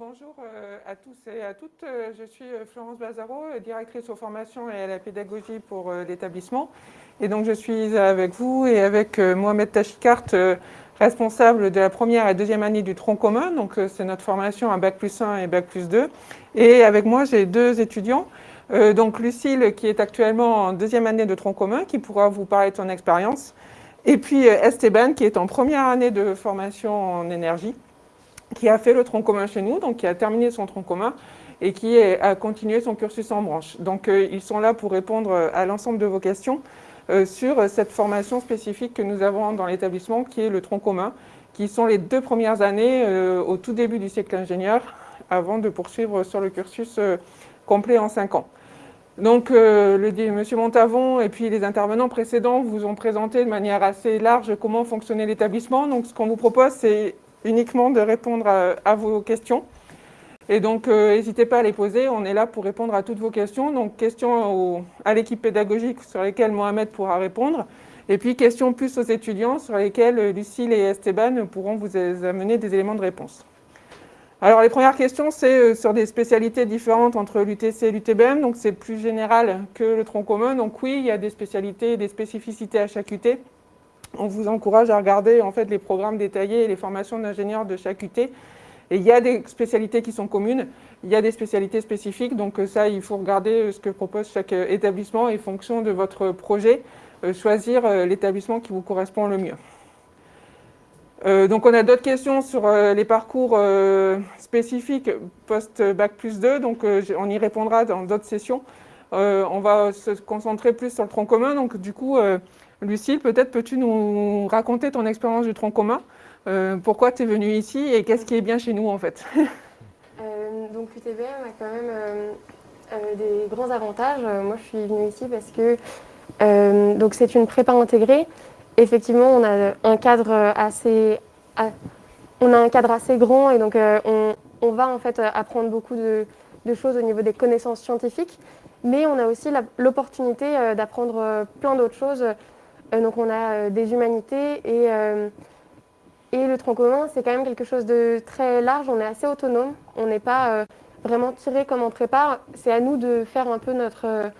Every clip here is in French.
Bonjour euh, à tous et à toutes. Euh, je suis euh, Florence Bazaro, directrice aux formations et à la pédagogie pour l'établissement. Et donc je suis avec vous et avec Mohamed Tachikart, responsable de la première et deuxième année du tronc commun. Donc c'est notre formation à Bac plus 1 et Bac plus 2. Et avec moi, j'ai deux étudiants. Donc Lucille, qui est actuellement en deuxième année de tronc commun, qui pourra vous parler de son expérience. Et puis Esteban, qui est en première année de formation en énergie qui a fait le tronc commun chez nous, donc qui a terminé son tronc commun et qui a continué son cursus en branche. Donc euh, ils sont là pour répondre euh, à l'ensemble de vos questions euh, sur cette formation spécifique que nous avons dans l'établissement qui est le tronc commun, qui sont les deux premières années au tout début du cycle ingénieur avant de poursuivre sur le cursus complet en cinq ans. Donc, le, M. Montavon et puis les intervenants précédents vous ont présenté de manière assez large comment fonctionnait l'établissement. Donc, ce qu'on vous propose, c'est uniquement de répondre à, vos questions. Et donc, euh, n'hésitez pas à les poser, on est là pour répondre à toutes vos questions. Donc, questions à l'équipe pédagogique sur lesquelles Mohamed pourra répondre. Et puis, questions plus aux étudiants sur lesquelles Lucille et Esteban pourront vous amener des éléments de réponse. Alors, les premières questions, c'est euh, sur des spécialités différentes entre l'UTC et l'UTBM. Donc, c'est plus général que le tronc commun. Donc, oui, il y a des spécialités et des spécificités à chaque UT on vous encourage à regarder en fait, les programmes détaillés et les formations d'ingénieurs de chaque UT. Et il y a des spécialités qui sont communes, il y a des spécialités spécifiques, donc euh, ça, il faut regarder euh, ce que propose chaque euh, établissement et fonction de votre projet, choisir l'établissement qui vous correspond le mieux. donc on a d'autres questions sur les parcours spécifiques post-Bac plus 2, donc on y répondra dans d'autres sessions. on va se concentrer plus sur le tronc commun, donc du coup, Lucille, peut-être peux-tu nous raconter ton expérience du tronc commun euh, Pourquoi tu es venue ici et qu'est-ce qui est bien chez nous en fait euh, Donc l'UTBM a quand même euh, des grands avantages. Moi je suis venue ici parce que c'est une prépa intégrée. Effectivement, on a un cadre assez, on a un cadre assez grand et donc on, va en fait apprendre beaucoup de, de choses au niveau des connaissances scientifiques mais on a aussi l'opportunité d'apprendre plein d'autres choses donc on a euh, des humanités et, euh, et le tronc commun, c'est quand même quelque chose de très large. On est assez autonome. On n'est pas vraiment tiré comme on prépare. C'est à nous de faire un peu notre,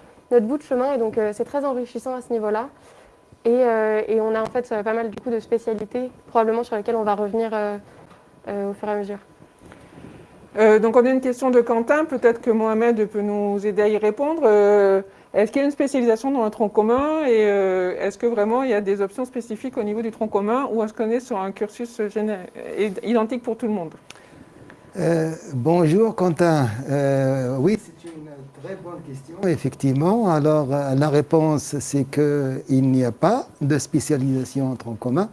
bout de chemin. Et donc, c'est très enrichissant à ce niveau-là. Et, on a en fait pas mal de spécialités, probablement sur lesquelles on va revenir au fur et à mesure. donc, on a une question de Quentin. Peut-être que Mohamed peut nous aider à y répondre. Est-ce qu'il y a une spécialisation dans le tronc commun et euh, est-ce que vraiment il y a des options spécifiques au niveau du tronc commun ou est-ce qu'on est sur un cursus identique pour tout le monde? Euh, Bonjour Quentin. Euh, oui, c'est une très bonne question, effectivement. Alors la réponse c'est qu'il n'y a pas de spécialisation en tronc commun.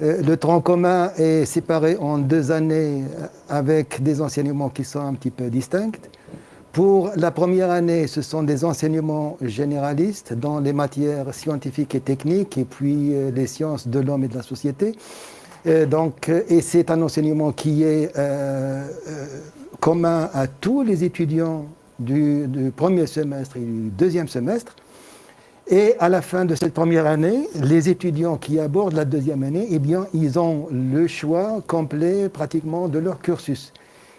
Le tronc commun est séparé en deux années avec des enseignements qui sont un petit peu distincts. Pour la première année, ce sont des enseignements généralistes dans les matières scientifiques et techniques et puis euh, les sciences de l'homme et de la société. Et, donc, et c'est un enseignement qui est euh, euh, commun à tous les étudiants du, premier semestre et du deuxième semestre. Et à la fin de cette première année, les étudiants qui abordent la deuxième année, eh bien, ils ont le choix complet pratiquement de leur cursus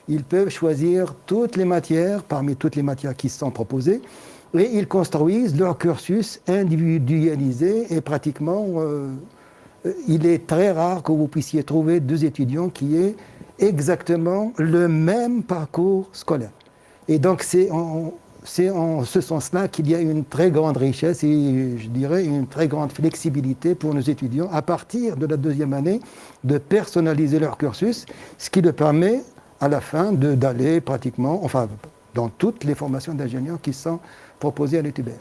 ils peuvent choisir toutes les matières, parmi toutes les matières qui sont proposées, et ils construisent leur cursus individualisé et pratiquement, euh, il est très rare que vous puissiez trouver deux étudiants qui aient exactement le même parcours scolaire. Et donc c'est en, en, ce sens-là qu'il y a une très grande richesse et je dirais une très grande flexibilité pour nos étudiants à partir de la deuxième année de personnaliser leur cursus, ce qui leur permet à la fin d'aller pratiquement, enfin, dans toutes les formations d'ingénieurs qui sont proposées à l'UTBM.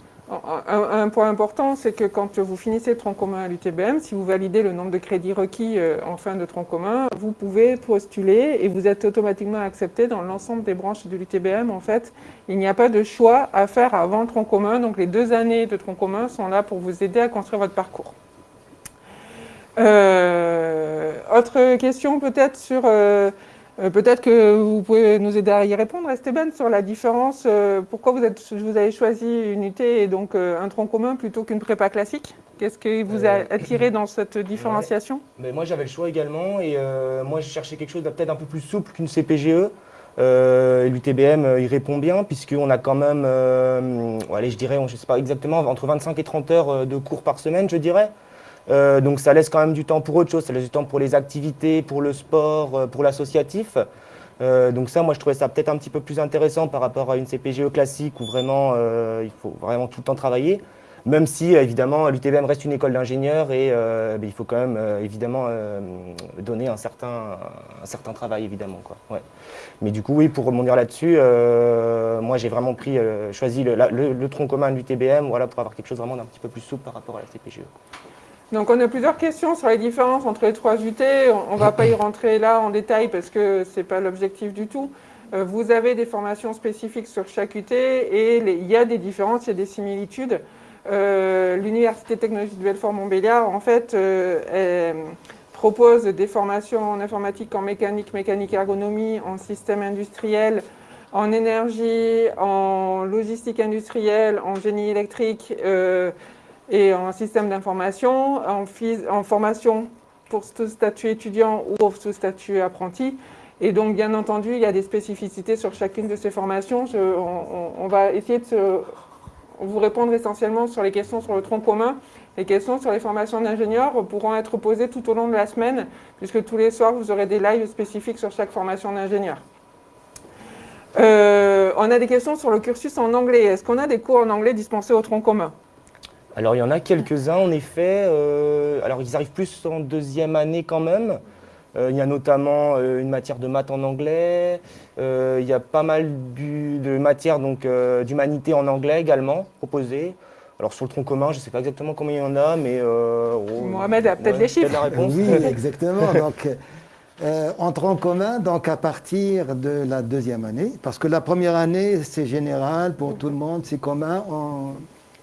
Un, point important, c'est que quand vous finissez tronc commun à l'UTBM, si vous validez le nombre de crédits requis euh, en fin de tronc commun, vous pouvez postuler et vous êtes automatiquement accepté dans l'ensemble des branches de l'UTBM. En fait, il n'y a pas de choix à faire avant le tronc commun, donc les deux années de tronc commun sont là pour vous aider à construire votre parcours. Euh, autre question peut-être sur... Euh, euh, peut-être que vous pouvez nous aider à y répondre, Esteban, sur la différence. Euh, pourquoi vous, êtes, vous, avez choisi une UT et donc euh, un tronc commun plutôt qu'une prépa classique Qu'est-ce qui vous a attiré dans cette différenciation? Mais Moi, j'avais le choix également. Et moi, je cherchais quelque chose peut-être un peu plus souple qu'une CPGE. L'UTBM il répond bien puisqu'on a quand même, allez, je dirais, je sais pas exactement, entre 25 et 30 heures de cours par semaine, je dirais. Donc ça laisse quand même du temps pour autre chose, ça laisse du temps pour les activités, pour le sport, pour l'associatif. Euh, donc ça, moi, je trouvais ça peut-être un petit peu plus intéressant par rapport à une CPGE classique où vraiment, euh, il faut vraiment tout le temps travailler. Même si, évidemment, l'UTBM reste une école d'ingénieurs et euh, ben, il faut quand même, évidemment, donner un certain, un certain travail, évidemment. Quoi. Mais du coup, oui, pour rebondir là-dessus, moi, j'ai vraiment pris, choisi le, le, tronc commun de l'UTBM voilà, pour avoir quelque chose vraiment d'un petit peu plus souple par rapport à la CPGE. Donc on a plusieurs questions sur les différences entre les trois UT. On ne va pas y rentrer là en détail parce que ce n'est pas l'objectif du tout. Euh, vous avez des formations spécifiques sur chaque UT et il y a des différences, il y a des similitudes. Euh, L'Université technologique de Belfort-Montbéliard, en fait, euh, propose des formations en informatique, en mécanique, mécanique ergonomie, en système industriel, en énergie, en logistique industrielle, en génie électrique, et en système d'information, en, formation pour ce statut étudiant ou pour ce statut apprenti. Et donc, bien entendu, il y a des spécificités sur chacune de ces formations. on, va essayer de vous répondre essentiellement sur les questions sur le tronc commun. Les questions sur les formations d'ingénieurs pourront être posées tout au long de la semaine, puisque tous les soirs, vous aurez des lives spécifiques sur chaque formation d'ingénieur. Euh, on a des questions sur le cursus en anglais. Est-ce qu'on a des cours en anglais dispensés au tronc commun? Alors il y en a quelques-uns en effet. Euh, alors ils arrivent plus en deuxième année quand même. Euh, il y a notamment euh, une matière de maths en anglais. il y a pas mal de matières d'humanité en anglais également proposées. Alors sur le tronc commun, je ne sais pas exactement combien il y en a, mais... Oh, Mohamed a peut-être les chiffres. La réponse. Oui, exactement. donc, en tronc commun, donc à partir de la deuxième année, parce que la première année, c'est général pour tout le monde, c'est commun.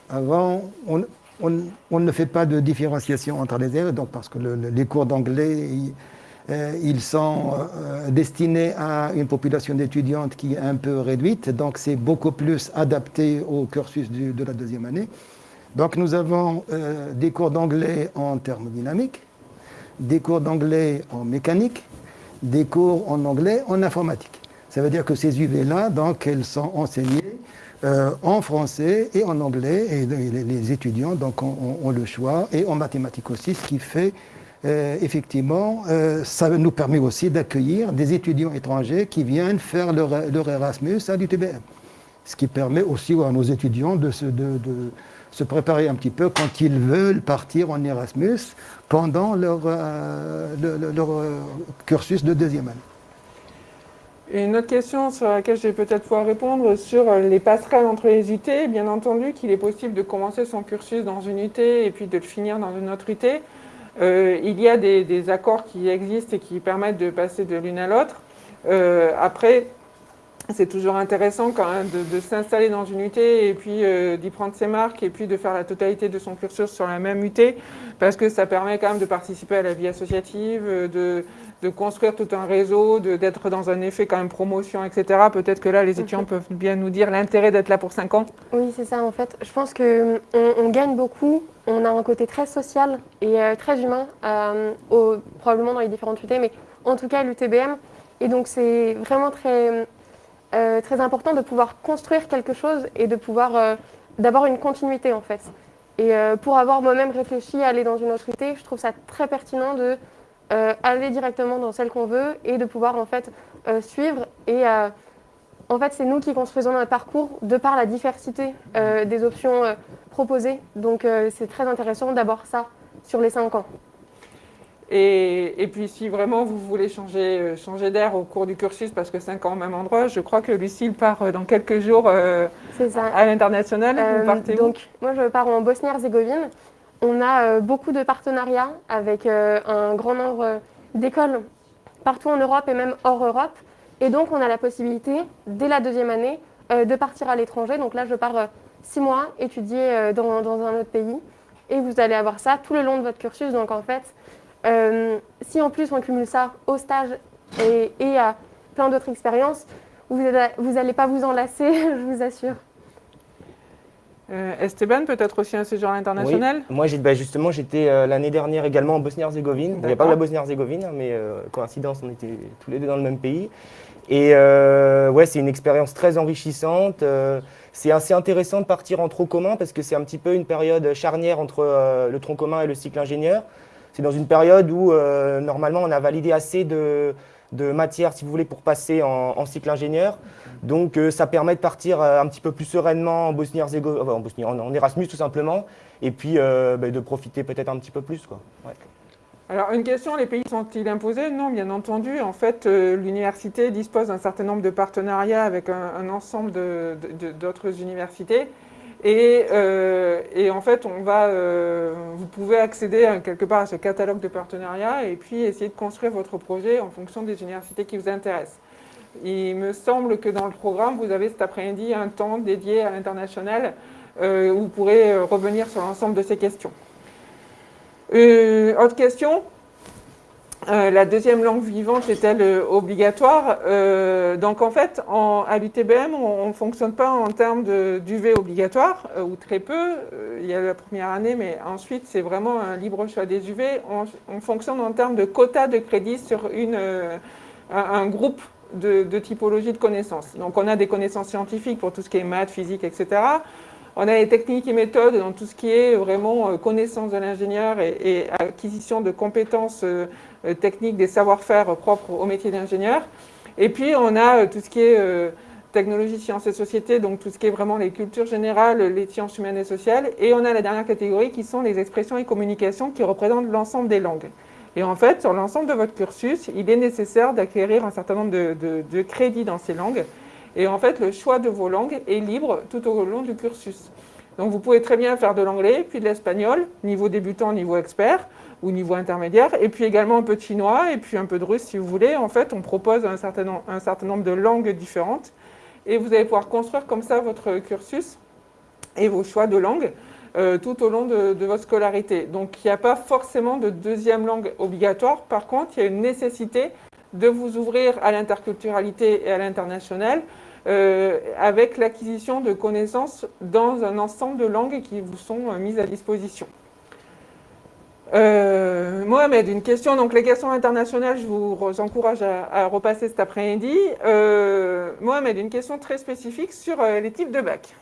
Avant, on, ne fait pas de différenciation entre les élèves, donc parce que les cours d'anglais, ils, euh, sont euh, destinés à une population d'étudiantes qui est un peu réduite, donc c'est beaucoup plus adapté au cursus de la deuxième année. Donc nous avons euh, des cours d'anglais en thermodynamique, des cours d'anglais en mécanique, des cours en anglais en informatique. Ça veut dire que ces UV-là, donc, elles sont enseignées euh, en français et en anglais. Et les, étudiants donc, ont, le choix, et en mathématiques aussi, ce qui fait euh, effectivement, euh, ça nous permet aussi d'accueillir des étudiants étrangers qui viennent faire leur, Erasmus à l'UTBM. Ce qui permet aussi à nos étudiants de se, préparer un petit peu quand ils veulent partir en Erasmus pendant leur, leur cursus de deuxième année une autre question sur laquelle je vais peut-être pouvoir répondre, sur les passerelles entre les UT, bien entendu qu'il est possible de commencer son cursus dans une UT et puis de le finir dans une autre UT. Euh, il y a des, accords qui existent et qui permettent de passer de l'une à l'autre. Euh, après, c'est toujours intéressant quand même de, s'installer dans une UT et puis euh, d'y prendre ses marques et puis de faire la totalité de son cursus sur la même UT parce que ça permet quand même de participer à la vie associative, de, de construire tout un réseau, d'être dans un effet quand même promotion, etc. Peut-être que là, les étudiants peuvent bien nous dire l'intérêt d'être là pour 5 ans. Oui, c'est ça en fait. Je pense qu'on on gagne beaucoup. On a un côté très social et euh, très humain, euh, probablement dans les différentes UT, mais en tout cas l'UTBM. Et donc c'est vraiment très, euh, très important de pouvoir construire quelque chose et de pouvoir d'avoir une continuité en fait. Et pour avoir moi-même réfléchi à aller dans une autre UT, je trouve ça très pertinent de euh, aller directement dans celle qu'on veut et de pouvoir en fait euh, suivre. Et euh, en fait, c'est nous qui construisons notre parcours de par la diversité des options proposées. Donc, c'est très intéressant d'avoir ça sur les cinq ans. Et, et, puis, si vraiment vous voulez changer, changer d'air au cours du cursus, parce que 5 ans au même endroit, je crois que Lucille part dans quelques jours à l'international. vous partez Donc, moi, je pars en Bosnie-Herzégovine. On a euh, beaucoup de partenariats avec euh, un grand nombre d'écoles partout en Europe et même hors Europe. Et donc, on a la possibilité, dès la deuxième année, euh, de partir à l'étranger. Donc là, je pars six mois étudier dans, un autre pays. Et vous allez avoir ça tout le long de votre cursus. Donc en fait, si en plus on cumule ça au stage et, à plein d'autres expériences, vous n'allez pas vous enlacer, je vous assure. Euh, Esteban, peut-être aussi un séjour international Moi, bah, justement, j'étais euh, l'année dernière également en Bosnie-Herzégovine. Il n'y a pas que la Bosnie-Herzégovine, hein, mais euh, coïncidence, on était tous les deux dans le même pays. Et ouais, c'est une expérience très enrichissante. c'est assez intéressant de partir en tronc commun parce que c'est un petit peu une période charnière entre le tronc commun et le cycle ingénieur. C'est dans une période où normalement on a validé assez de, de matière, si vous voulez, pour passer en, cycle ingénieur. Donc euh, ça permet de partir euh, un petit peu plus sereinement en Bosnie-Herzégovine, en, Bosnie, en, Erasmus tout simplement, et puis euh, bah, de profiter peut-être un petit peu plus. Quoi. Alors une question, les pays sont-ils imposés? Non, bien entendu. En fait, l'université dispose d'un certain nombre de partenariats avec un, ensemble d'autres universités. Euh, et, en fait, on va, euh, vous pouvez accéder quelque part à ce catalogue de partenariats et puis essayer de construire votre projet en fonction des universités qui vous intéressent. Il me semble que dans le programme, vous avez cet après-midi un temps dédié à l'international euh, où vous pourrez revenir sur l'ensemble de ces questions. autre question? Euh, la deuxième langue vivante est-elle euh, obligatoire? Euh, Donc en fait, à l'UTBM, on ne fonctionne pas en termes d'UV obligatoire, ou très peu. il y a la première année, mais ensuite, c'est vraiment un libre choix des UV. On, fonctionne en termes de quotas de crédits sur un, groupe de, de typologies de connaissances. Donc on a des connaissances scientifiques pour tout ce qui est maths, physique, etc. On a les techniques et méthodes dans tout ce qui est vraiment connaissance de l'ingénieur et, acquisition de compétences euh, techniques, des savoir-faire propres au métier d'ingénieur. Et puis, on a euh, tout ce qui est euh, technologie, sciences et société, donc tout ce qui est vraiment les cultures générales, les sciences humaines et sociales. Et on a la dernière catégorie qui sont les expressions et communications qui représentent l'ensemble des langues. Et en fait, sur l'ensemble de votre cursus, il est nécessaire d'acquérir un certain nombre de, crédits dans ces langues. Et en fait, le choix de vos langues est libre tout au long du cursus. Donc vous pouvez très bien faire de l'anglais, puis de l'espagnol, niveau débutant, niveau expert ou niveau intermédiaire, et puis également un peu de chinois, et puis un peu de russe si vous voulez. En fait, on propose un certain, nombre de langues différentes, et vous allez pouvoir construire comme ça votre cursus et vos choix de langue euh, tout au long de, votre scolarité. Donc il n'y a pas forcément de deuxième langue obligatoire, par contre, il y a une nécessité de vous ouvrir à l'interculturalité et à l'international, euh, avec l'acquisition de connaissances dans un ensemble de langues qui vous sont euh, mises à disposition. Euh, Mohamed, une question. Donc, les questions internationales, je vous encourage à, repasser cet après-midi. Mohamed, une question très spécifique sur les types de bac.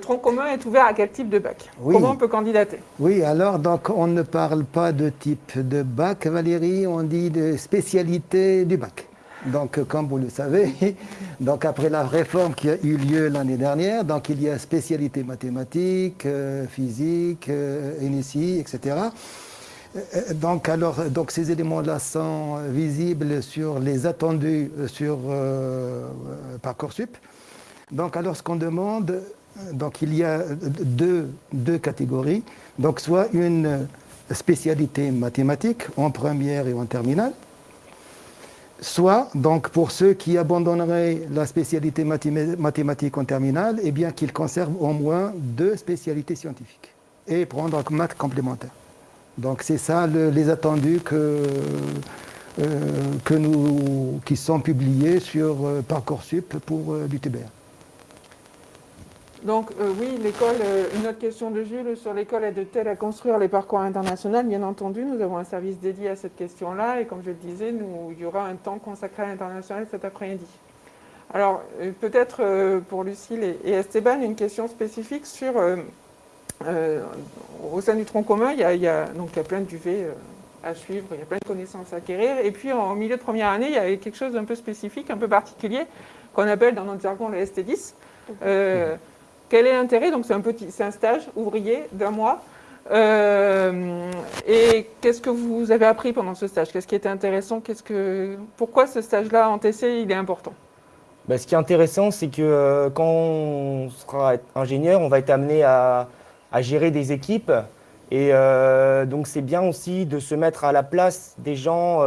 Tronc commun est ouvert à quel type de bac? Comment on peut candidater? Oui, alors, donc, on ne parle pas de type de bac, Valérie, on dit de spécialité du bac. Donc, comme vous le savez, donc après la réforme qui a eu lieu l'année dernière, donc il y a spécialité mathématiques, euh, physique, euh, etc. Euh, donc, alors, donc ces éléments-là sont visibles sur les attendus sur Parcoursup. Donc, alors, ce qu'on demande, donc il y a deux, catégories. Donc, soit une spécialité mathématique en première et en terminale, soit donc pour ceux qui abandonneraient la spécialité mathématique en terminale, eh bien qu'ils conservent au moins deux spécialités scientifiques et prendre un maths complémentaire. Donc c'est ça les attendus euh, qui sont publiés sur euh, Parcoursup pour euh. Donc euh, oui, l'école, euh, une autre question de Jules sur l'école aide-t-elle à construire les parcours internationaux Bien entendu, nous avons un service dédié à cette question-là et comme je le disais, nous, il y aura un temps consacré à l'international cet après-midi. Alors euh, peut-être pour Lucille et, Esteban, une question spécifique sur, au sein du tronc commun, il y a, donc, il y a plein de duvets à suivre, il y a plein de connaissances à acquérir et puis en milieu de première année, il y a quelque chose d'un peu spécifique, un peu particulier qu'on appelle dans notre jargon le ST10. Quel est l'intérêt? Donc c'est un, petit, un stage ouvrier d'un mois. Euh, et qu'est-ce que vous avez appris pendant ce stage? Qu'est-ce qui était intéressant? Qu'est-ce que, Pourquoi ce stage-là en TC, il est important? Ben, Ce qui est intéressant, c'est que euh, quand on sera ingénieur, on va être amené à, gérer des équipes. Et euh, donc c'est bien aussi de se mettre à la place des gens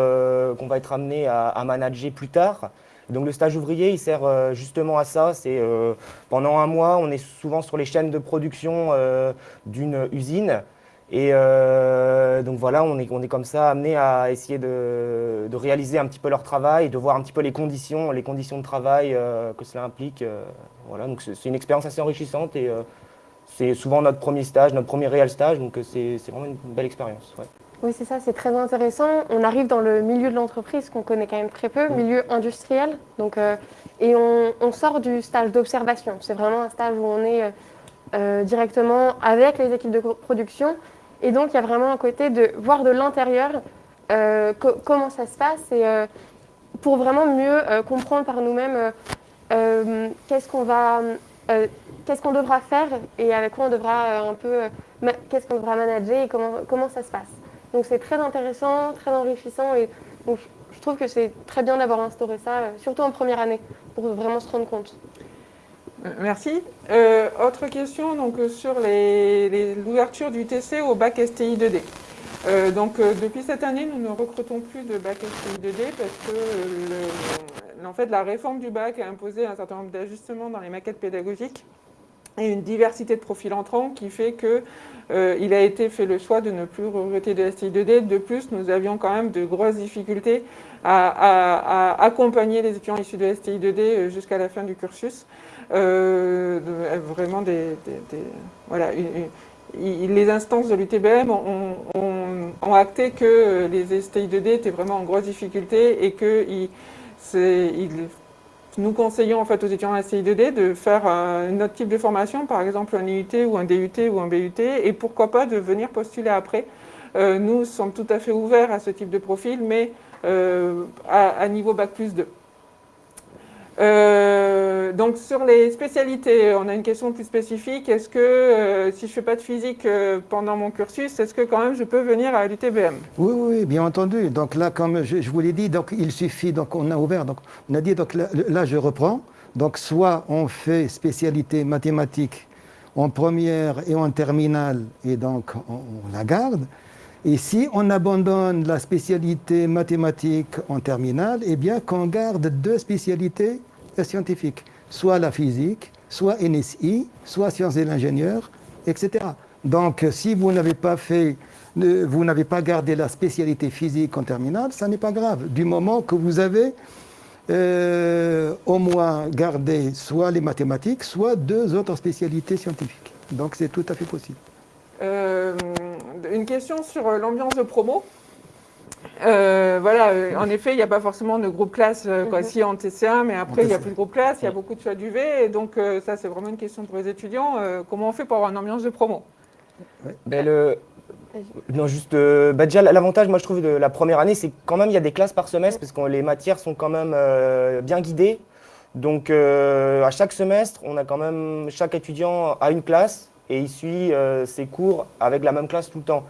qu'on va être amené à, manager plus tard. Donc le stage ouvrier, il sert euh, justement à ça. C'est euh, pendant un mois, on est souvent sur les chaînes de production euh, d'une usine. Et donc voilà, on est, on est comme ça amené à essayer de, de, réaliser un petit peu leur travail, de voir un petit peu les conditions, les conditions de travail que cela implique. voilà, donc c'est une expérience assez enrichissante et c'est souvent notre premier stage, notre premier réel stage, donc c'est vraiment une belle expérience. Oui, c'est ça, c'est très intéressant. On arrive dans le milieu de l'entreprise qu'on connaît quand même très peu, milieu industriel. Donc, euh, et on, on sort du stage d'observation. C'est vraiment un stage où on est euh, euh, directement avec les équipes de production. Et donc, il y a vraiment un côté de voir de l'intérieur euh, co- comment ça se passe et pour vraiment mieux comprendre par nous-mêmes qu'est-ce qu'on va, qu'est-ce qu'on devra faire et avec quoi on devra un peu, qu'est-ce qu'on devra manager et comment, comment ça se passe. Donc c'est très intéressant, très enrichissant et donc je- trouve que c'est très bien d'avoir instauré ça, surtout en première année, pour vraiment se rendre compte. Euh, Merci. Euh, autre question donc, euh, sur l'ouverture du TC au bac STI 2D. Euh, donc, depuis cette année, nous ne recrutons plus de bac STI 2D parce que en fait, la réforme du bac a imposé un certain nombre d'ajustements dans les maquettes pédagogiques et une diversité de profils entrants qui fait que euh, il a été fait le choix de ne plus recruter de STI 2D. De plus, nous avions quand même de grosses difficultés à, accompagner les étudiants issus de STI 2D euh, jusqu'à la fin du cursus. Euh, vraiment il- les instances de l'UTBM ont, acté que les STI 2D étaient vraiment en grosse difficulté et que c'est- ils- nous conseillons en fait aux étudiants en STI 2D de faire un autre type de formation, par exemple un IUT ou un DUT ou un BUT, et pourquoi pas de venir postuler après. Euh, nous sommes tout à fait ouverts à ce type de profil, mais euh, à, à niveau Bac plus 2. Euh, donc sur les spécialités, on a une question plus spécifique. Est-ce que euh, si je fais pas de physique euh, pendant mon cursus, est-ce que quand même je peux venir à l'UTBM? Oui, oui, bien entendu. Donc là, comme je, vous l'ai dit, donc il suffit, donc on a ouvert, donc on a dit, donc là, là, je reprends. Donc soit on fait spécialité mathématiques en première et en terminale, et donc on, on la garde. Et si on abandonne la spécialité mathématique en terminale, eh bien qu'on garde deux spécialités scientifiques, soit la physique, soit NSI, soit sciences de l'ingénieur, etc. Donc si vous n'avez pas fait vous n'avez pas gardé la spécialité physique en terminale, ça n'est pas grave, du moment que vous avez euh, au moins gardé soit les mathématiques, soit deux autres spécialités scientifiques. Donc c'est tout à fait possible. Euh, une question sur euh, l'ambiance de promo. Euh, voilà, euh, en effet, il n'y a pas forcément de groupe classe, euh, quoi, Mhm. si en TC1, mais après, il n'y a TC1. plus de groupe classe, il y a beaucoup de choix d'UV, et donc euh, ça, c'est vraiment une question pour les étudiants. Euh, comment on fait pour avoir une ambiance de promo Ben, le-. Non, juste, euh, bah, déjà, l'avantage, moi, je trouve, de la première année, c'est quand même, il y a des classes par semestre, parce que les matières sont quand même euh, bien guidées. Donc, euh, à chaque semestre, on a quand même, chaque étudiant a une classe, et il suit euh, ses cours avec la même classe tout le temps.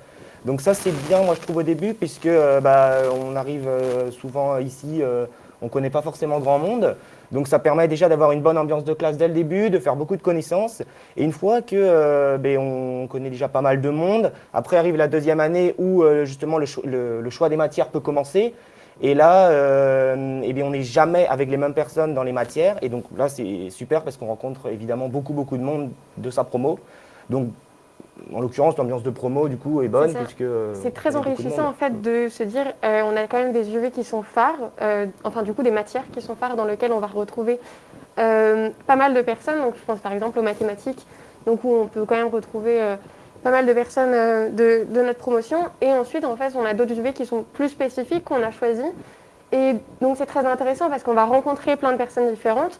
Donc ça, c'est bien, moi, je trouve, au début, puisque euh, bah, on arrive euh, souvent ici, euh, on ne connaît pas forcément grand monde. Donc ça permet déjà d'avoir une bonne ambiance de classe dès le début, de faire beaucoup de connaissances. Et une fois que ben, on connaît déjà pas mal de monde, après arrive la deuxième année où justement le, le- choix des matières peut commencer. Et là, eh bien, on n'est jamais avec les mêmes personnes dans les matières. Et donc là, c'est super parce qu'on rencontre évidemment beaucoup, beaucoup de monde de sa promo. Donc, en l'occurrence, l'ambiance de promo, du coup, est bonne. Puisque, euh, C'est très beaucoup de enrichissant en fait de se dire euh, on a quand même des UV qui sont phares, euh, enfin du coup des matières qui sont phares dans lesquelles on va retrouver euh, pas mal de personnes. Donc je pense par exemple aux mathématiques, donc où on peut quand même retrouver euh, pas mal de personnes euh, de, de notre promotion. Et ensuite en fait on a d'autres UV qui sont plus spécifiques qu'on a choisis. Et donc c'est très intéressant parce qu'on va rencontrer plein de personnes différentes.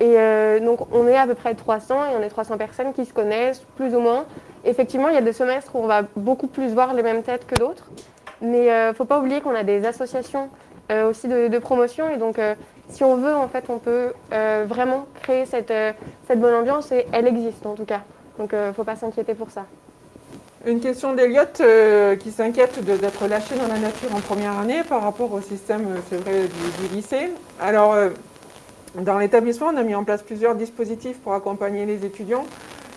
Et euh, donc on est à peu près 300 et on est 300 personnes qui se connaissent plus ou moins. Effectivement, il y a des semestres où on va beaucoup plus voir les mêmes têtes que d'autres. Mais il ne faut pas oublier qu'on a des associations euh, aussi de, promotion. Et donc, euh, si on veut, en fait, on peut euh, vraiment créer cette, euh, cette bonne ambiance. Et elle existe, en tout cas. Donc, il ne faut pas s'inquiéter pour ça. Une question d'Eliott euh, qui s'inquiète d'être lâché dans la nature en première année par rapport au système, euh, c'est vrai, du, lycée. Alors, euh, dans l'établissement, on a mis en place plusieurs dispositifs pour accompagner les étudiants.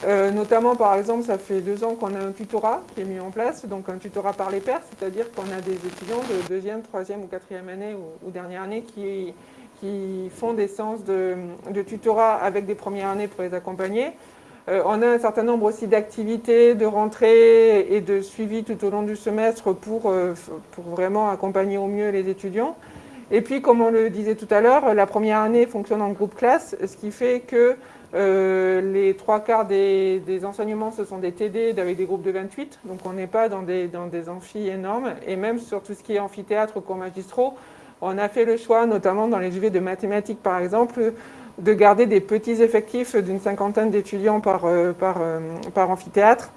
Euh, notamment, par exemple, ça fait deux ans qu'on a un tutorat qui est mis en place, donc un tutorat par les pairs, c'est-à-dire qu'on a des étudiants de deuxième, troisième ou quatrième année ou, dernière année qui, qui font des séances de, de tutorat avec des premières années pour les accompagner. Euh, on a un certain nombre aussi d'activités, de rentrées et de suivi tout au long du semestre pour, euh, pour vraiment accompagner au mieux les étudiants. Et puis, comme on le disait tout à l'heure, la première année fonctionne en groupe classe, ce qui fait que les trois quarts des, enseignements, ce sont des TD avec des groupes de 28, donc on n'est pas dans des, dans amphis énormes. Et même sur tout ce qui est amphithéâtre ou cours magistraux, on a fait le choix, notamment dans les UV de mathématiques par exemple, de garder des petits effectifs d'une cinquantaine d'étudiants par, par, par amphithéâtre,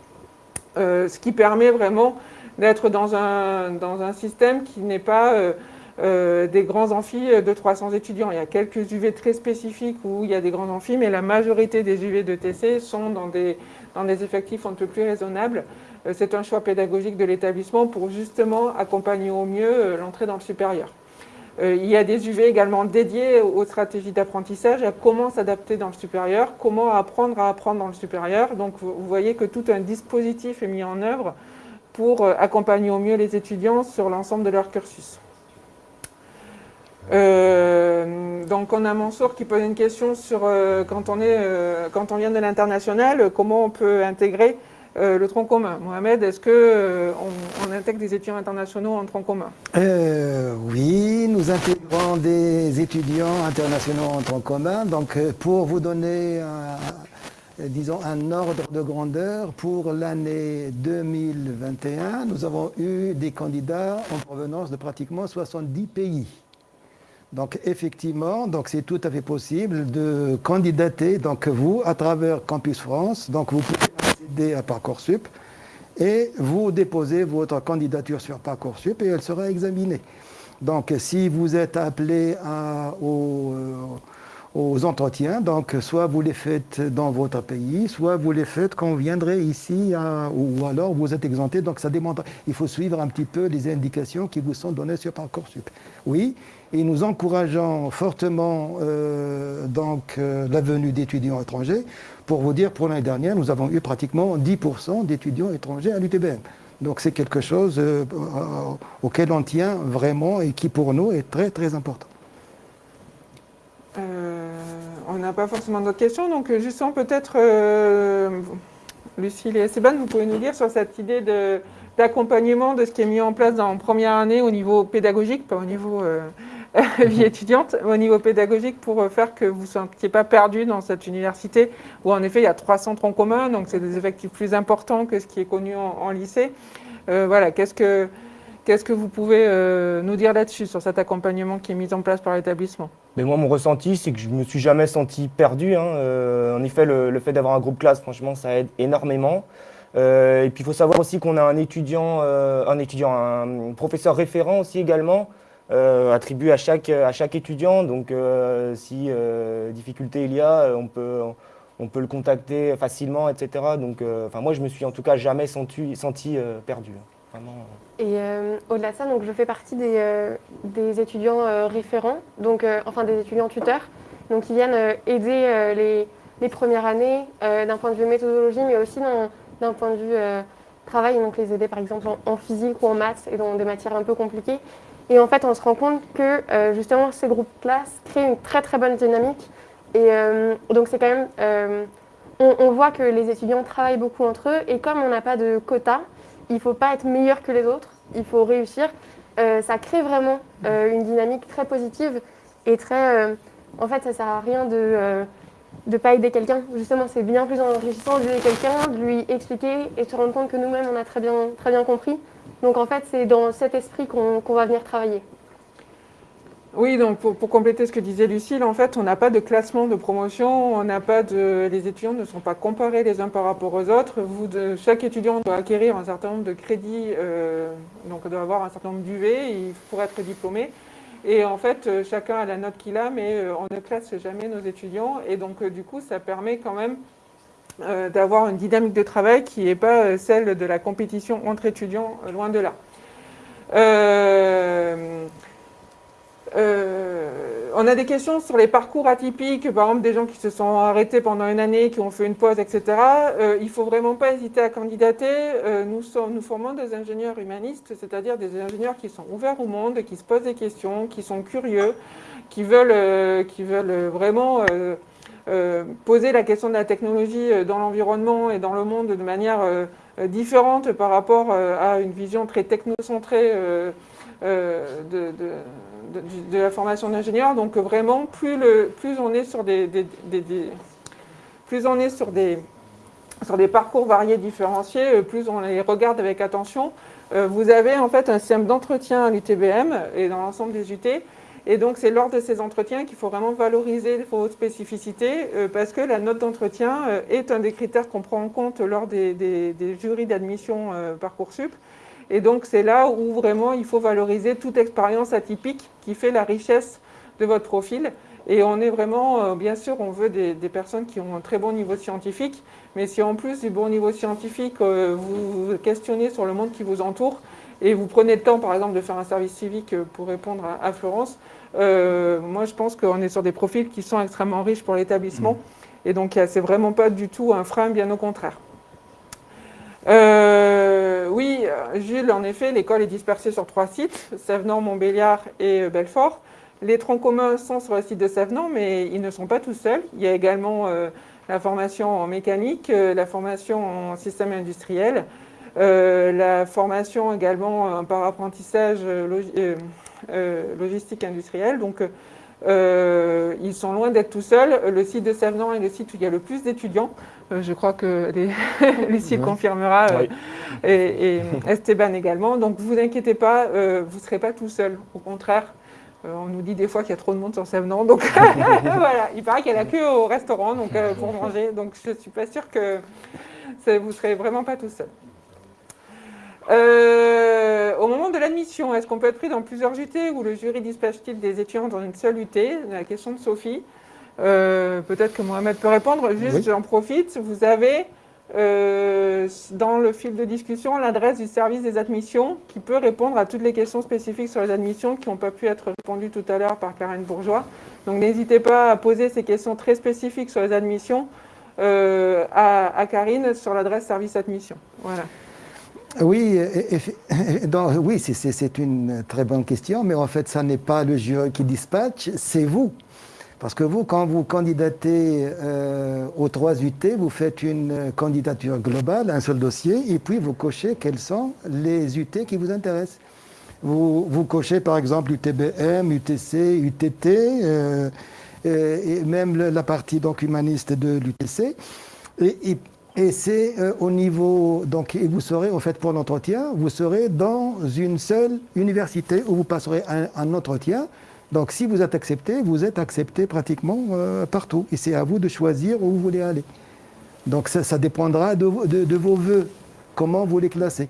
ce qui permet vraiment d'être dans un, système qui n'est pas euh, euh, des grands amphis de 300 étudiants. Il y a quelques UV très spécifiques où il y a des grands amphis, mais la majorité des UV de TC sont dans des, effectifs un peu plus raisonnables. Euh, c'est un choix pédagogique de l'établissement pour justement accompagner au mieux l'entrée dans le supérieur. Il y a des UV également dédiés aux stratégies d'apprentissage, à comment s'adapter dans le supérieur, comment apprendre à apprendre dans le supérieur. Donc vous voyez que tout un dispositif est mis en œuvre pour euh, accompagner au mieux les étudiants sur l'ensemble de leur cursus. Euh, donc on a Mansour qui pose une question sur euh, quand, on est, quand on vient de l'international, comment on peut intégrer le tronc commun. Mohamed, est-ce qu'on on intègre des étudiants internationaux en tronc commun? Oui, nous intégrons des étudiants internationaux en tronc commun. Donc pour vous donner euh, disons, un ordre de grandeur. Pour l'année 2021, nous avons eu des candidats en provenance de pratiquement 70 pays. Donc effectivement, donc c'est tout à fait possible de candidater, donc vous, à travers Campus France, donc vous pouvez accéder à Parcoursup et vous déposez votre candidature sur Parcoursup et elle sera examinée. Donc si vous êtes appelé euh, aux entretiens. Donc, soit vous les faites dans votre pays, soit vous les faites quand vous viendrez ici, ou alors vous êtes exempté. Donc, ça demande, il faut suivre un petit peu les indications qui vous sont données sur Parcoursup. Oui, et nous encourageons fortement euh, donc, euh, la venue d'étudiants étrangers. Pour vous dire, pour l'année dernière, nous avons eu pratiquement 10% d'étudiants étrangers à l'UTBM. Donc c'est quelque chose euh, auquel on tient vraiment et qui pour nous est très très important. On n'a pas forcément d'autres questions, donc justement peut-être, Lucille et Esteban, vous pouvez nous dire sur cette idée d'accompagnement de, ce qui est mis en place en première année au niveau pédagogique, pas au niveau vie étudiante, au niveau pédagogique pour faire que vous ne soyez pas perdu dans cette université où en effet il y a 300 troncs communs, donc c'est des effectifs plus importants que ce qui est connu en, lycée. voilà, qu'est-ce que que vous pouvez euh, nous dire là-dessus, sur cet accompagnement qui est mis en place par l'établissement? Mais Moi, mon ressenti, c'est que je ne me suis jamais senti perdu. Hein. Euh, en effet, le, fait d'avoir un groupe classe, franchement, ça aide énormément. Euh, et puis, il faut savoir aussi qu'on a un étudiant, un étudiant, un professeur référent aussi également, attribué à chaque, à chaque étudiant. Donc, si difficulté il y a, on peut, on peut le contacter facilement, etc. Donc, enfin, moi, je me suis en tout cas jamais senti, senti perdu. Vraiment. Et euh, au-delà de ça, donc, je fais partie des, euh, des étudiants euh, référents, donc, enfin des étudiants tuteurs, donc, qui viennent aider les, les, premières années d'un point de vue méthodologie, mais aussi d'un point de vue travail, donc les aider par exemple en, physique ou en maths et dans des matières un peu compliquées. Et en fait, on se rend compte que justement ces groupes classes créent une très très bonne dynamique. Et donc c'est quand même, on, on, voit que les étudiants travaillent beaucoup entre eux et comme on n'a pas de quota, il ne faut pas être meilleur que les autres, il faut réussir. Euh, ça crée vraiment euh, une dynamique très positive et très. Euh, en fait, ça ne sert à rien de ne pas aider quelqu'un. Justement, c'est bien plus enrichissant d'aider quelqu'un, de lui expliquer et de se rendre compte que nous-mêmes, on a très bien, très bien compris. Donc en fait, c'est dans cet esprit qu'on va venir travailler. Oui, donc pour, compléter ce que disait Lucille, en fait, on n'a pas de classement de promotion, on n'a pas de, les étudiants ne sont pas comparés les uns par rapport aux autres. Chaque étudiant doit acquérir un certain nombre de crédits, euh, donc doit avoir un certain nombre d'UV pour être diplômé. Et en fait, euh, chacun a la note qu'il a, mais euh, on ne classe jamais nos étudiants. Et donc, du coup, ça permet quand même d'avoir une dynamique de travail qui n'est pas celle de la compétition entre étudiants, loin de là. Euh, on a des questions sur les parcours atypiques, par exemple des gens qui se sont arrêtés pendant une année, qui ont fait une pause, etc. Euh, il ne faut vraiment pas hésiter à candidater. Euh, nous, formons des ingénieurs humanistes, c'est-à-dire des ingénieurs qui sont ouverts au monde, qui se posent des questions, qui sont curieux, qui veulent vraiment poser la question de la technologie dans l'environnement et dans le monde de manière différente par rapport à une vision très technocentrée de de, la formation d'ingénieur. Donc vraiment, plus, le, plus on est sur des, plus on est sur des, sur des parcours variés différenciés, plus on les regarde avec attention. vous avez en fait un système d'entretien à l'UTBM et dans l'ensemble des UT et donc, c'est lors de ces entretiens qu'il faut vraiment valoriser vos spécificités euh, parce que la note d'entretien euh, est un des critères qu'on prend en compte lors des, jurys d'admission euh, Parcoursup. Et donc, c'est là où vraiment il faut valoriser toute expérience atypique qui fait la richesse de votre profil. Et on est vraiment, bien sûr, on veut des, personnes qui ont un très bon niveau scientifique, mais si en plus du bon niveau scientifique, vous vous questionnez sur le monde qui vous entoure, et vous prenez le temps, par exemple, de faire un service civique pour répondre à Florence, euh, moi, je pense qu'on est sur des profils qui sont extrêmement riches pour l'établissement. Mm. Et donc, c'est vraiment pas du tout un frein, bien au contraire. Euh, oui, Jules, en effet, l'école est dispersée sur trois sites, Savenant, Montbéliard et euh, Belfort. Les troncs communs sont sur le site de Savenant, mais ils ne sont pas tous seuls. Il y a également la formation en mécanique, la formation en système industriel, la formation également par apprentissage euh, logistique industrielle. Donc, euh, ils sont loin d'être tout seuls. Le site de Savenant est le site où il y a le plus d'étudiants. Euh, je crois que Lucie confirmera et, Esteban également. Donc, vous inquiétez pas, vous ne serez pas tout seul. Au contraire, on nous dit des fois qu'il y a trop de monde sur Savenant. Donc, voilà, il paraît qu'il y a la queue au restaurant donc, pour manger. Donc, je ne suis pas sûre que vous ne serez vraiment pas tout seul. Euh, au moment de l'admission, est-ce qu'on peut être pris dans plusieurs UT ou le jury dispatche-t-il des étudiants dans une seule UT La question de Sophie. Euh, peut-être que Mohamed peut répondre. Juste, j'en profite. Vous avez euh, dans le fil de discussion l'adresse du service des admissions qui peut répondre à toutes les questions spécifiques sur les admissions qui n'ont pas pu être répondues tout à l'heure par Karen Bourgeois. Donc n'hésitez pas à poser ces questions très spécifiques sur les admissions à, à Karine sur l'adresse service admission. Voilà. Oui, oui c'est une très bonne question, mais en fait, ça n'est pas le jury qui dispatche, c'est vous. Parce que vous, quand vous candidatez euh, aux trois UT, vous faites une candidature globale, un seul dossier, et puis vous cochez quels sont les UT qui vous intéressent. Vous, vous cochez par exemple UTBM, UTC, UTT, euh, et même la partie donc, humaniste de l'UTC. C'est euh, au niveau, donc et vous serez, au fait, pour l'entretien, vous serez dans une seule université où vous passerez un, entretien. Donc si vous êtes accepté, vous êtes accepté pratiquement euh, partout. Et c'est à vous de choisir où vous voulez aller. Donc ça, dépendra de, vos voeux, comment vous les classez.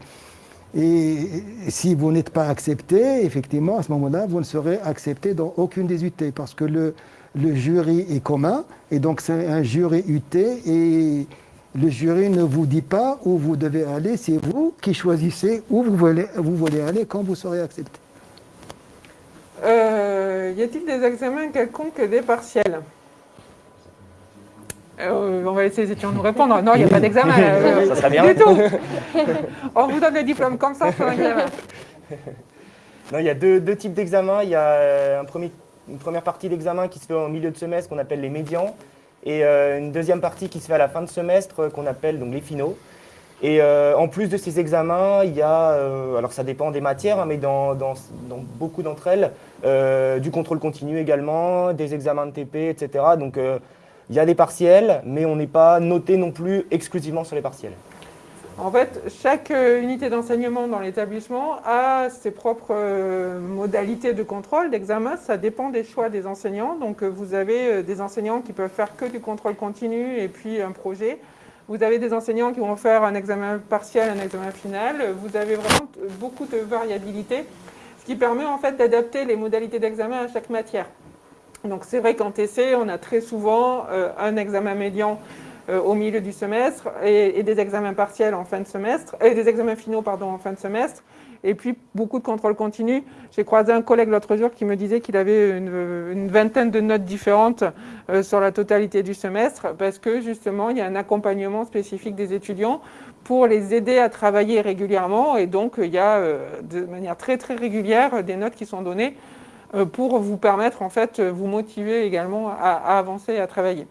Et, si vous n'êtes pas accepté, effectivement, à ce moment-là, vous ne serez accepté dans aucune des UT parce que le, le jury est commun. Et donc c'est un jury UT et le jury ne vous dit pas où vous devez aller, c'est vous qui choisissez où vous voulez, vous voulez aller quand vous serez accepté. Euh, y a-t-il des examens quelconques des partiels? Euh, on va laisser les étudiants nous répondre. Non, il n'y a pas d'examen. Euh, ça serait bien. Du tout. on vous donne le diplôme comme ça un examen. Non, il y a deux, types d'examens. Il y a une première partie d'examen qui se fait en milieu de semestre qu'on appelle les médians et euh, une deuxième partie qui se fait à la fin de semestre euh, qu'on appelle donc les finaux. Et euh, en plus de ces examens, il y a, alors ça dépend des matières, hein, mais dans, beaucoup d'entre elles, du contrôle continu également, des examens de TP, etc. Donc il y a des partiels, mais on n'est pas noté non plus exclusivement sur les partiels. En fait, chaque euh, unité d'enseignement dans l'établissement a ses propres euh, modalités de contrôle, d'examen. Ça dépend des choix des enseignants. Donc, euh, vous avez des enseignants qui peuvent faire que du contrôle continu et puis un projet. Vous avez des enseignants qui vont faire un examen partiel, un examen final. Vous avez vraiment beaucoup de variabilité, ce qui permet en fait d'adapter les modalités d'examen à chaque matière. Donc, c'est vrai qu'en TC, on a très souvent un examen médian au milieu du semestre et, des examens partiels en fin de semestre, et des examens finaux pardon, en fin de semestre, et puis beaucoup de contrôle continu. J'ai croisé un collègue l'autre jour qui me disait qu'il avait une, vingtaine de notes différentes euh, sur la totalité du semestre parce que justement il y a un accompagnement spécifique des étudiants pour les aider à travailler régulièrement et donc il y a euh, de manière très très régulière des notes qui sont données pour vous permettre en fait vous motiver également à, à avancer et à travailler.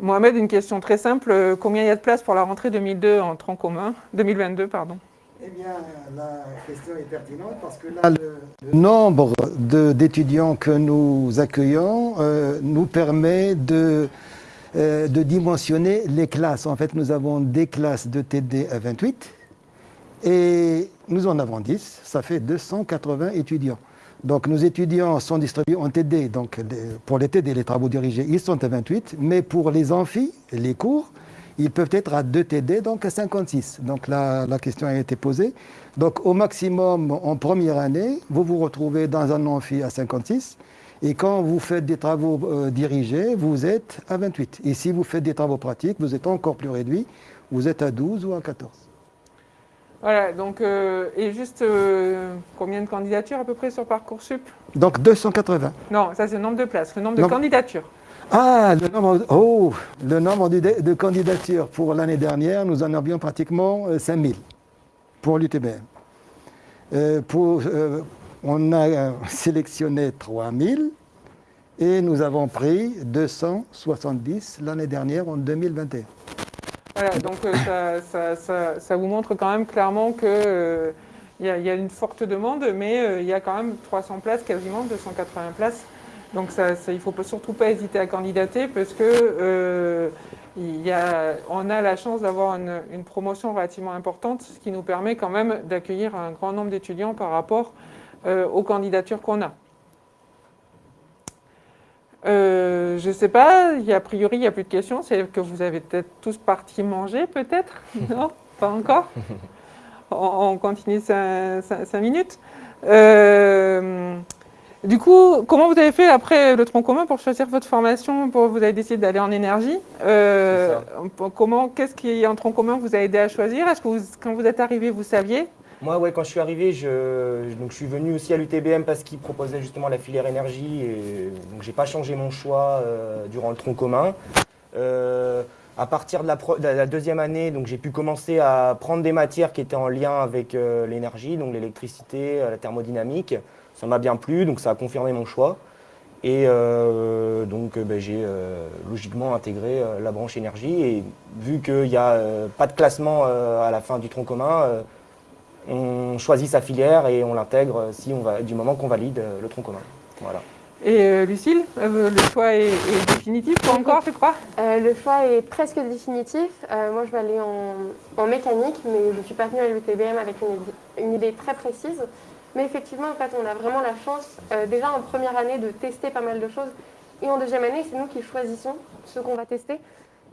Mohamed, une question très simple. Euh, combien il y a de place pour la rentrée 2002 en tronc commun? 2022, pardon. Eh bien, la question est pertinente parce que là, le, nombre d'étudiants que nous accueillons euh, nous permet euh, de dimensionner les classes. En fait, nous avons des classes de TD à 28 et nous en avons 10, ça fait 280 étudiants. Donc nos étudiants sont distribués en TD, donc pour les TD, les travaux dirigés, ils sont à 28, mais pour les amphis, les cours, ils peuvent être à 2 TD, donc à 56. Donc la, question a été posée. Donc au maximum, en première année, vous vous retrouvez dans un amphi à 56, et quand vous faites des travaux euh, dirigés, vous êtes à 28. Et si vous faites des travaux pratiques, vous êtes encore plus réduit, vous êtes à 12 ou à 14. Voilà, donc, euh, et juste euh, combien de candidatures à peu près sur Parcoursup? Donc 280. Non, ça c'est le nombre de places, le nombre de candidatures. Ah, le nombre, oh, le nombre de, de candidatures pour l'année dernière, nous en avions pratiquement euh, 5000 pour l'UTBM. Euh, pour, euh, on a sélectionné 3000 et nous avons pris 270 l'année dernière en 2021. Voilà, donc euh, ça, ça- ça- vous montre quand même clairement y, a- il y a une forte demande, mais euh, il y a quand même 300 places, quasiment 280 places. Donc ça, il ne faut surtout pas hésiter à candidater parce que euh, a, on a la chance d'avoir une, promotion relativement importante, ce qui nous permet quand même d'accueillir un grand nombre d'étudiants par rapport euh, aux candidatures qu'on a. Euh, je ne sais pas, y a, a priori, il n'y a plus de questions. C'est que vous avez peut-être tous parti manger, peut-être Non Pas encore on, on continue cinq, cinq- cinq minutes. Euh, du coup, comment vous avez fait après le tronc commun pour choisir votre formation pour, Vous avez décidé d'aller en énergie? Euh, comment, Qu'est-ce qui est un tronc commun vous a aidé à choisir? Est-ce que vous- quand vous êtes arrivé, vous saviez? Moi, ouais, quand je suis arrivé, je, donc, je suis venu aussi à l'UTBM parce qu'ils proposaient justement la filière énergie. Et, donc, j'ai pas changé mon choix euh, durant le tronc commun. Euh, à partir de la, deuxième année, j'ai pu commencer à prendre des matières qui étaient en lien avec euh, l'énergie, donc l'électricité, la thermodynamique. Ça m'a bien plu, donc ça a confirmé mon choix. Et donc, ben, j'ai logiquement intégré la branche énergie. Et vu qu'il n'y a pas de classement à la fin du tronc commun, on choisit sa filière et on l'intègre si on va, du moment qu'on valide euh, le tronc commun. Voilà. Et euh, Lucille, euh, le choix est, est définitif, pas encore, je crois? Euh, le choix est presque définitif. Euh, moi, je vais aller en, en mécanique, mais je ne suis pas venue à l'UTBM avec une, idée- une idée très précise. Mais effectivement, en fait, on a vraiment la chance, euh, déjà en première année, de tester pas mal de choses. Et en deuxième année, c'est nous qui choisissons ce qu'on va tester.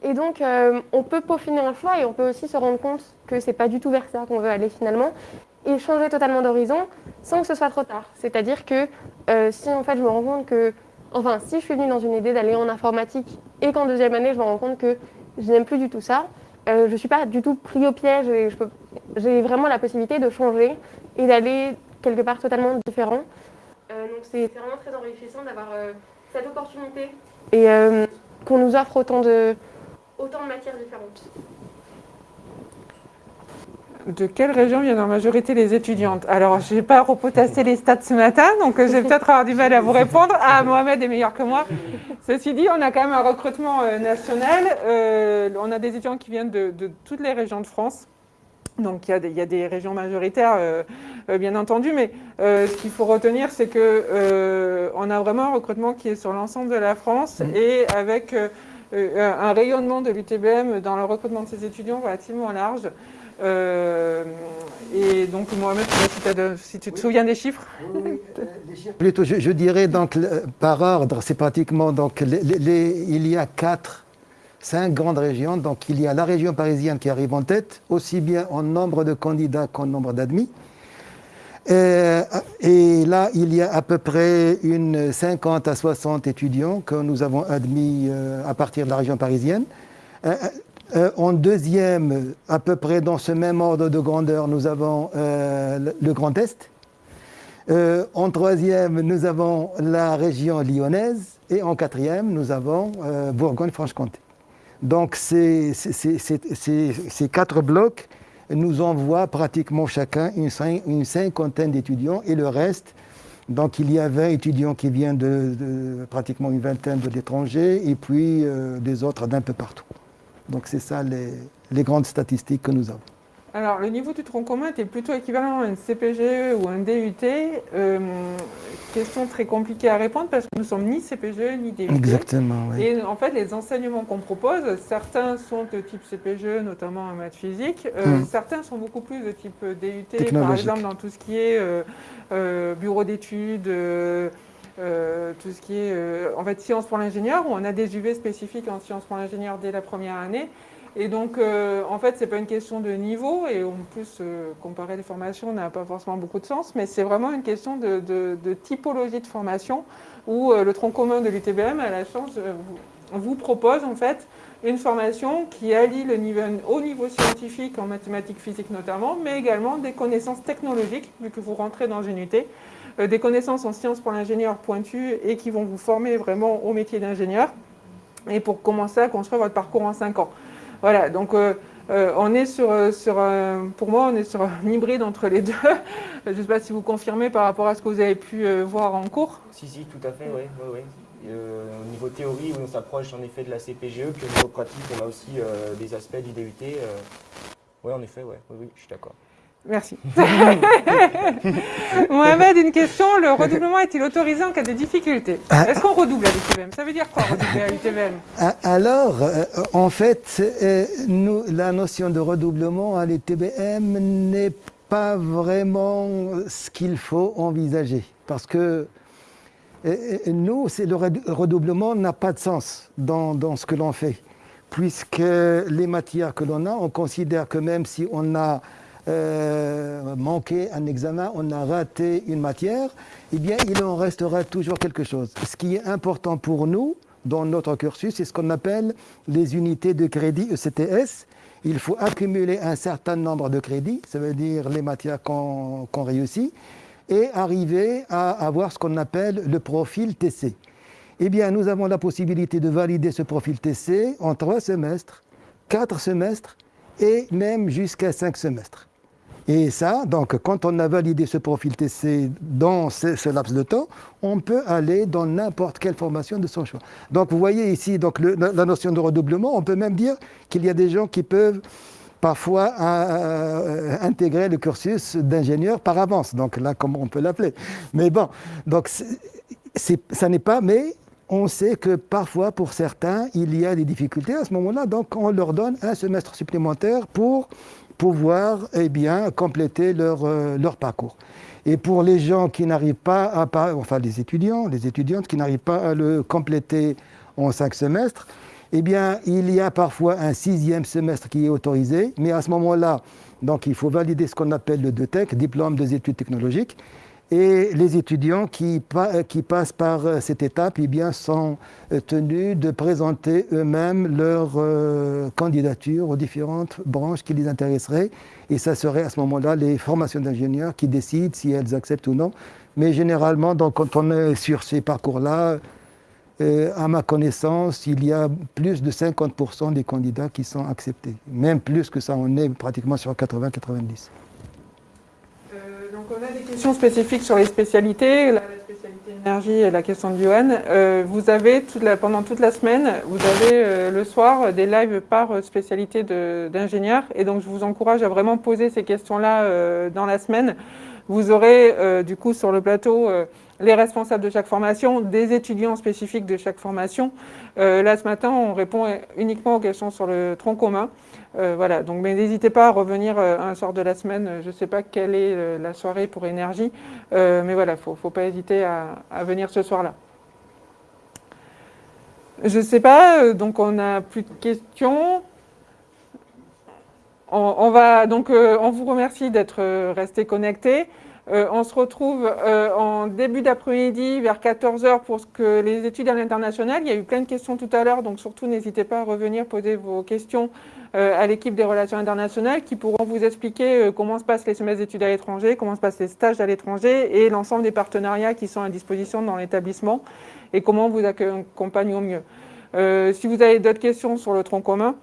Et donc, euh, on peut peaufiner un choix et on peut aussi se rendre compte que c'est pas du tout vers ça qu'on veut aller finalement. Et changer totalement d'horizon sans que ce soit trop tard. C'est-à-dire que euh, si en fait je me rends compte que Enfin, si je suis venue dans une idée d'aller en informatique et qu'en deuxième année, je me rends compte que je n'aime plus du tout ça, euh, je ne suis pas du tout pris au piège et j'ai vraiment la possibilité de changer et d'aller quelque part totalement différent. Donc c'est vraiment très enrichissant d'avoir cette opportunité et qu'on nous offre autant de, autant de matières différentes. De quelle région viennent en majorité les étudiantes? Alors, je n'ai pas repotassé les stats ce matin, donc euh, je vais peut-être avoir du mal à vous répondre. Ah, Mohamed est meilleur que moi. Ceci dit, on a quand même un recrutement euh, national. Euh, on a des étudiants qui viennent de, toutes les régions de France. Donc, il y a des, régions majoritaires, bien entendu, mais ce qu'il faut retenir, c'est que euh, on a vraiment un recrutement qui est sur l'ensemble de la France et avec un rayonnement de l'UTBM dans le recrutement de ces étudiants relativement large. Euh, et donc, Mohamed, si, t'as de- si tu te souviens des chiffres. Plutôt, je, je dirais donc par ordre, c'est pratiquement donc les- les- les- il y a quatre, cinq grandes régions. Donc il y a la région parisienne qui arrive en tête, aussi bien en nombre de candidats qu'en nombre d'admis. Euh, Et là, il y a à peu près une 50 à 60 étudiants que nous avons admis euh, à partir de la région parisienne. Euh, en deuxième, à peu près dans ce même ordre de grandeur, nous avons le- Grand Est. En troisième, nous avons la région lyonnaise. Et en quatrième, nous avons Bourgogne-Franche-Comté. Donc ces quatre blocs nous envoient pratiquement chacun une, cin- une cinquantaine d'étudiants et le reste, donc il y a 20 étudiants qui viennent de, pratiquement une vingtaine de l'étranger et puis euh, des autres d'un peu partout. Donc c'est ça les grandes statistiques que nous avons. Alors, le niveau du tronc commun était plutôt équivalent à un CPGE ou un DUT. Euh, question très compliquée à répondre parce que nous sommes ni CPGE ni DUT. Exactement, oui. Et en fait, les enseignements qu'on propose, certains sont de type CPGE, notamment en maths physique. Euh, Hmm. Certains sont beaucoup plus de type DUT, par exemple dans tout ce qui est euh, euh, bureau d'études, euh, euh, tout ce qui est euh, en fait sciences pour l'ingénieur, où on a des UV spécifiques en sciences pour l'ingénieur dès la première année. Et donc, euh, en fait, c'est pas une question de niveau, et en plus, euh, comparer les formations n'a pas forcément beaucoup de sens, mais c'est vraiment une question de, typologie de formation, où euh, le tronc commun de l'UTBM a la chance, vous, propose en fait une formation qui allie le niveau, au niveau scientifique, en mathématiques, physique notamment, mais également des connaissances technologiques, vu que vous rentrez dans une euh, des connaissances en sciences pour l'ingénieur pointues et qui vont vous former vraiment au métier d'ingénieur, et pour commencer à construire votre parcours en 5 ans. Voilà, donc euh, euh, on est sur, euh, sur pour moi, on est sur un hybride entre les deux. Je ne sais pas si vous confirmez par rapport à ce que vous avez pu voir en cours. Si, si, tout à fait, oui. oui, oui. Au niveau théorie, on s'approche en effet de la CPGE, puis au niveau pratique, on a aussi des aspects du DUT. Oui, en effet, ouais. oui, oui, je suis d'accord. Merci. Mohamed, une question. Le redoublement est-il autorisé en cas de difficulté? Ah. Est-ce qu'on redouble à l'UTBM Ça veut dire quoi redoubler à l'UTBM Ah, Alors, euh, en fait, euh, nous, la notion de redoublement à l'ETBM n'est pas vraiment ce qu'il faut envisager. Parce que euh, nous, le redoublement n'a pas de sens dans, dans ce que l'on fait. Puisque les matières que l'on a, on considère que même si on a euh, manqué un examen, on a raté une matière, eh bien, il en restera toujours quelque chose. Ce qui est important pour nous, dans notre cursus, c'est ce qu'on appelle les unités de crédit ECTS. Il faut accumuler un certain nombre de crédits, ça veut dire les matières qu'on qu'on réussit, et arriver à avoir ce qu'on appelle le profil TC. Eh bien, nous avons la possibilité de valider ce profil TC en trois semestres, quatre semestres et même jusqu'à cinq semestres. Et ça, donc, quand on a validé ce profil TC dans ce, laps de temps, on peut aller dans n'importe quelle formation de son choix. Donc, vous voyez ici donc, la notion de redoublement. On peut même dire qu'il y a des gens qui peuvent parfois euh, intégrer le cursus d'ingénieur par avance. Donc là, comment on peut l'appeler? Mais bon, donc ça n'est pas, mais on sait que parfois, pour certains, il y a des difficultés à ce moment-là. Donc, on leur donne un semestre supplémentaire pour pouvoir eh bien, compléter leur, euh, leur parcours. Et pour les gens qui n'arrivent pas à, enfin les étudiants, les étudiantes qui n'arrivent pas à le compléter en cinq semestres, eh bien, il y a parfois un sixième semestre qui est autorisé, mais à ce moment-là, donc il faut valider ce qu'on appelle le DETEC, diplôme des études technologiques, et les étudiants qui, pa- qui passent par euh, cette étape eh bien, sont euh, tenus de présenter eux-mêmes leur euh, candidature aux différentes branches qui les intéresseraient. Et ça serait à ce moment-là les formations d'ingénieurs qui décident si elles acceptent ou non. Mais généralement, donc, quand on est sur ces parcours-là, euh, à ma connaissance, il y a plus de 50% des candidats qui sont acceptés. Même plus que ça, on est pratiquement sur 80-90. Donc on a des questions spécifiques sur les spécialités, la, spécialité énergie et la question de Johan. Euh, vous avez pendant toute la semaine, vous avez euh, le soir des lives par spécialité d'ingénieur et donc je vous encourage à vraiment poser ces questions-là euh, dans la semaine. Vous aurez du coup sur le plateau les responsables de chaque formation, des étudiants spécifiques de chaque formation. Là ce matin, on répond uniquement aux questions sur le tronc commun. Euh, voilà, donc mais n'hésitez pas à revenir euh, un soir de la semaine. Je ne sais pas quelle est euh, la soirée pour énergie, mais voilà, faut, faut pas hésiter à, venir ce soir-là. Je ne sais pas, donc on n'a plus de questions. On, va donc, on vous remercie d'être restés connectés. Euh, on se retrouve en début d'après-midi vers 14h pour ce que les études à l'international. Il y a eu plein de questions tout à l'heure, donc surtout n'hésitez pas à revenir poser vos questions à l'équipe des relations internationales qui pourront vous expliquer euh, comment se passent les semestres d'études à l'étranger, comment se passent les stages à l'étranger et l'ensemble des partenariats qui sont à disposition dans l'établissement et comment vous accompagne au mieux. Euh, si vous avez d'autres questions sur le tronc commun,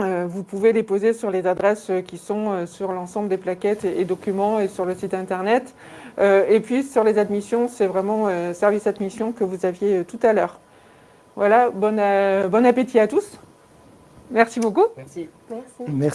euh, vous pouvez les poser sur les adresses euh, qui sont euh, sur l'ensemble des plaquettes et, documents et sur le site internet. Euh, et puis sur les admissions, c'est vraiment euh, service admission que vous aviez euh, tout à l'heure. Voilà, euh, bon appétit à tous. Merci beaucoup. Merci. Merci. Merci.